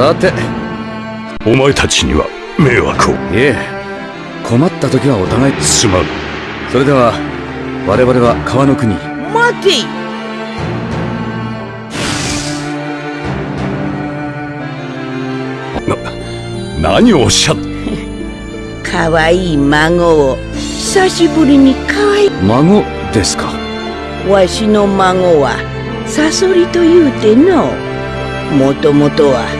さて。お前たちには迷惑を。いえ。困った時はお互い。すまん。それでは我々は川の国。待てな何をおっしゃっ？かわいい孫を。久しぶりにかわい。い孫ですか。わしの孫はサソリと言うての。もともとは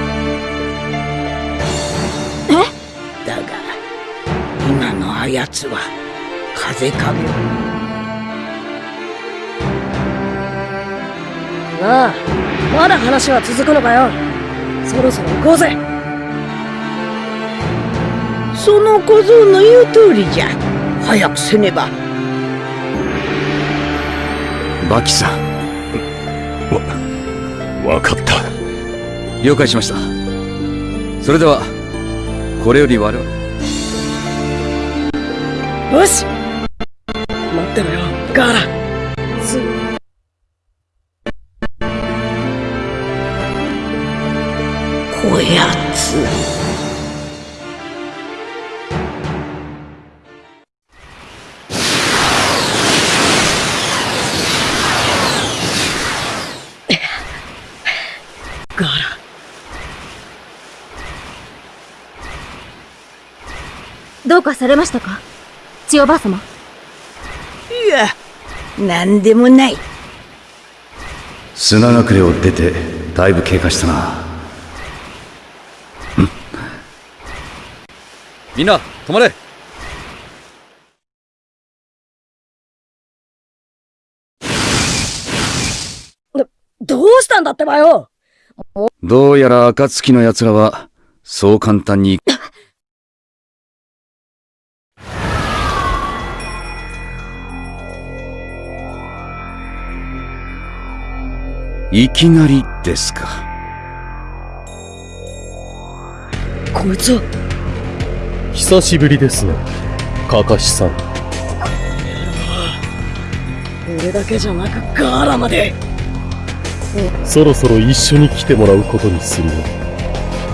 今のあやつは風壁をな。あまだ話は続くのかよ。そろそろ行こうぜ。その小僧の言う通りじゃ。早くせねば。バキさん。わかった。了解しました。それではこれより我々よし。待ってろよ。ガーラ。すぐ。こやつ。ガーラ。どうかされましたか？千代ばあ様。いや何でもない。砂隠れを出てだいぶ経過したな。うん。みんな止まれ。どうしたんだってばよ。どうやら暁の奴らはそう簡単にいきなりですか。こいつは久しぶりですねかかしさん。俺だけじゃなくガーラまで。そろそろ一緒に来てもらうことにするよ。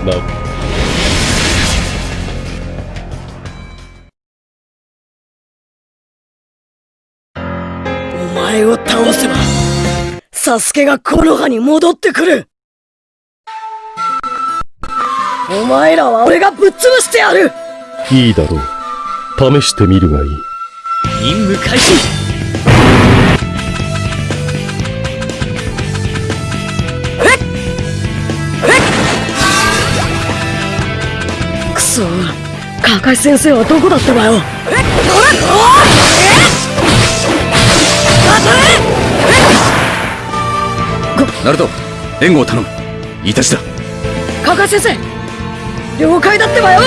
なサスケがこの葉に戻ってくる。お前らは俺がぶっ潰してやる。いいだろう。試してみるがいい。任務開始。くそカカシ先生はどこだったわよ？ナルト援護を頼む。いたちだ。カカ先生了解だってばよ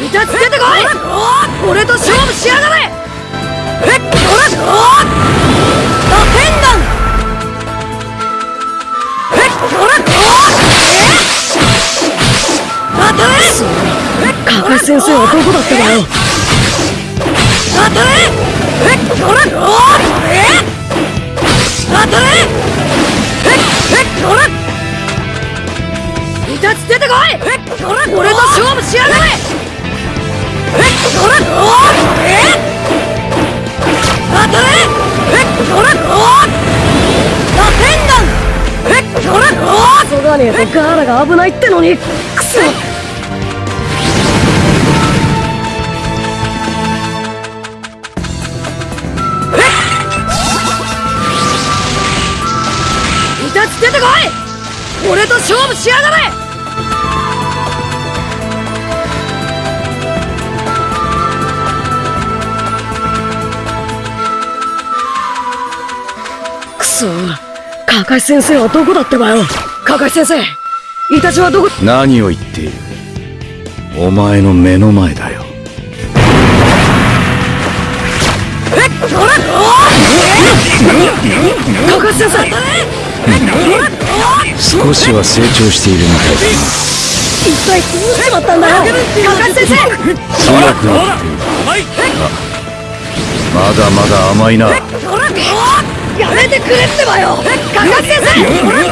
いたつけてこい俺と勝負しやがれ。先生はどこだったわよ？当たれえっこらおえ当たれえっえっこらいたつ出てこいえっこら俺と勝負しやがれえっこらおえ当たれえっこらお打天弾えっこらお急がねえとガーラが危ないってのにくそ俺と勝負しやがれ！くそカカシ先生はどこだってばよ。カカシ先生イタチはどこ？何を言っている？お前の目の前だよ。えっこらおカカシ先生少しは成長しているみたいだな。一体どうしちまったんだよカカシ先生強くなって。いるあまだまだ甘いな。やめてくれってばよ。カカシ先生ラテ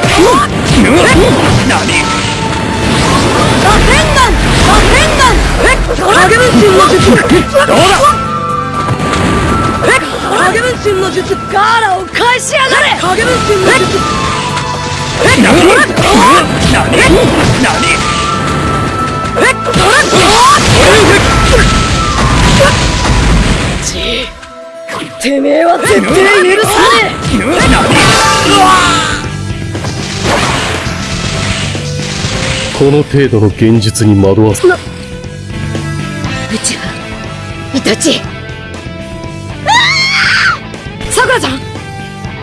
ンガン。ラテンガン。影分身の術どうだ影分身の術。ガーラを返しやがれ。影分身の術てめえは絶対許さねこの程度の現実に惑わすなうちはイタチさくらちゃん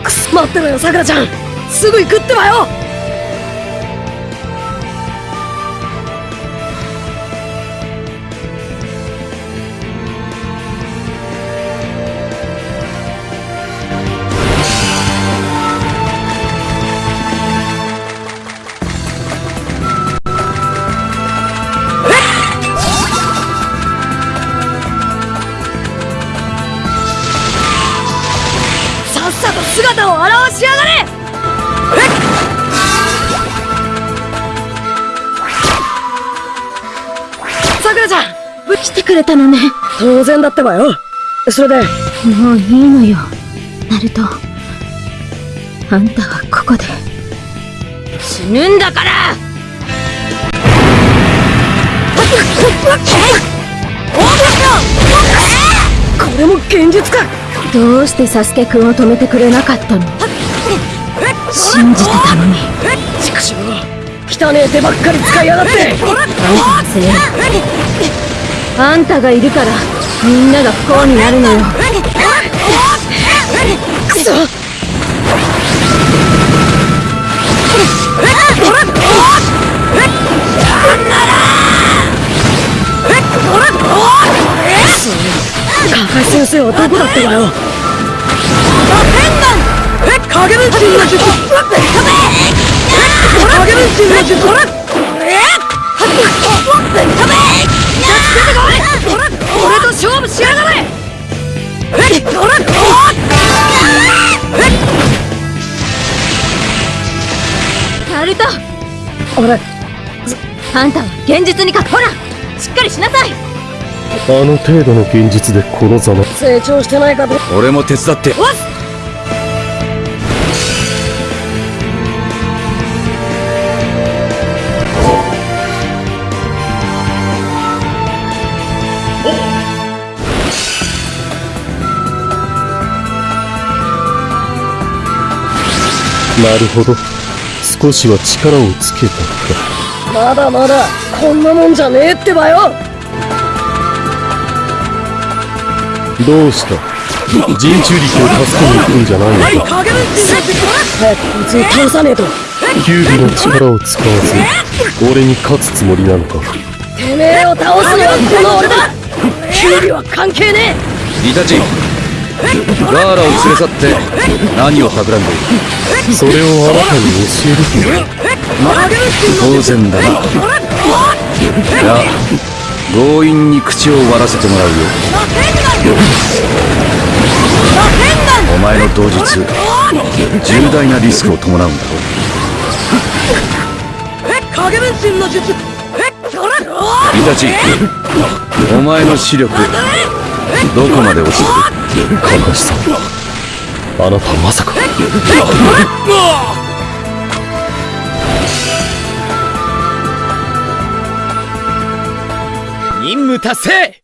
くす待ってろよさくらちゃんすぐ行くってばよ。来てくれたのね。当然だってばよそれでもういいのよ。ナルト。あんたはここで。死ぬんだからこれも現実かどうしてサスケくんを止めてくれなかったの？信じてたのに。畜生汚ねえ手ばっかり使いやがってあんたのせい。あんたがいるから、みんなが不幸になるのよ。くそカカシ先生はどこだってばよ。影分身の術。影分身の術俺と勝負しやがれナルト俺あんたは現実にかほらしっかりしなさいあの程度の現実でこのざま。成長してないかと。俺も手伝ってなるほど。少しは力をつけたか。まだまだこんなもんじゃねえってばよ。どうした？人中力を助けに行くんじゃないのか。早くこいつを倒さねえと。キュービの力を使わず俺に勝つつもりなのか。てめえを倒すのはこの俺だ。キュウリは関係ねイタチガーラを連れ去って何を企んでいる？それをあなたに教える気はま当然だな。いや強引に口を割らせてもらうよ。お前の同日重大なリスクを伴うんだろ。え影分身の術イタチお前の視力どこまで落ちてる？カカシさんあなたまさか。任務達成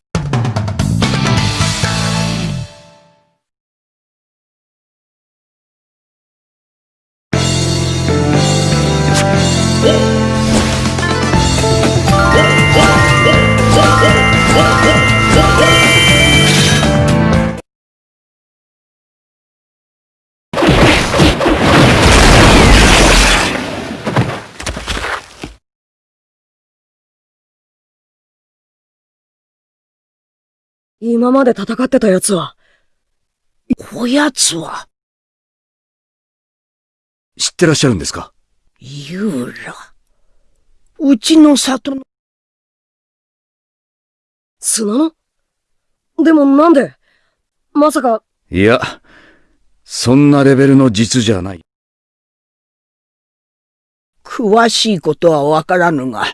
今まで戦ってた奴は。こやつは？知ってらっしゃるんですか？ユーラ。うちの里の。砂の？でもなんで？まさか、いや、そんなレベルの術じゃない。詳しいことはわからぬが、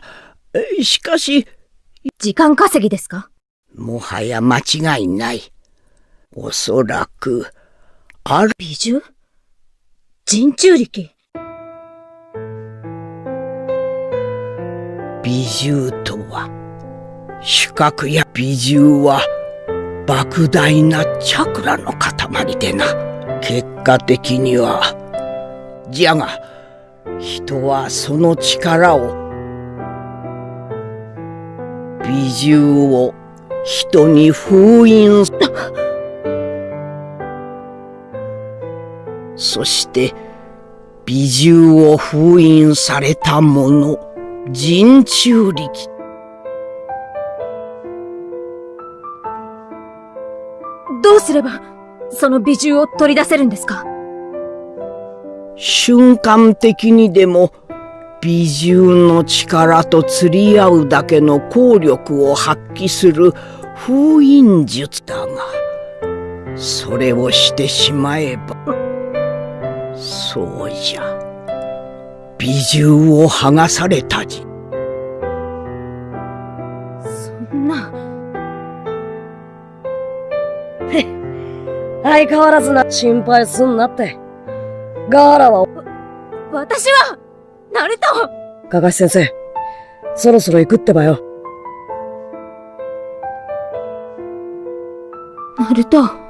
えしかし、時間稼ぎですか？もはや間違いない。おそらく、ある美獣人中力？美獣とは、主角や美獣は、莫大なチャクラの塊でな。結果的には、じゃが、人はその力を、美獣を人に封印そして、美獣を封印された者、人中力。どうすれば、その美獣を取り出せるんですか？瞬間的にでも美獣の力と釣り合うだけの効力を発揮する封印術だがそれをしてしまえばそうじゃ。美獣を剥がされたじ。そんな、相変わらずな、心配すんなって。ガーラは、私は、ナルトかかし先生、そろそろ行くってばよ。ナルト。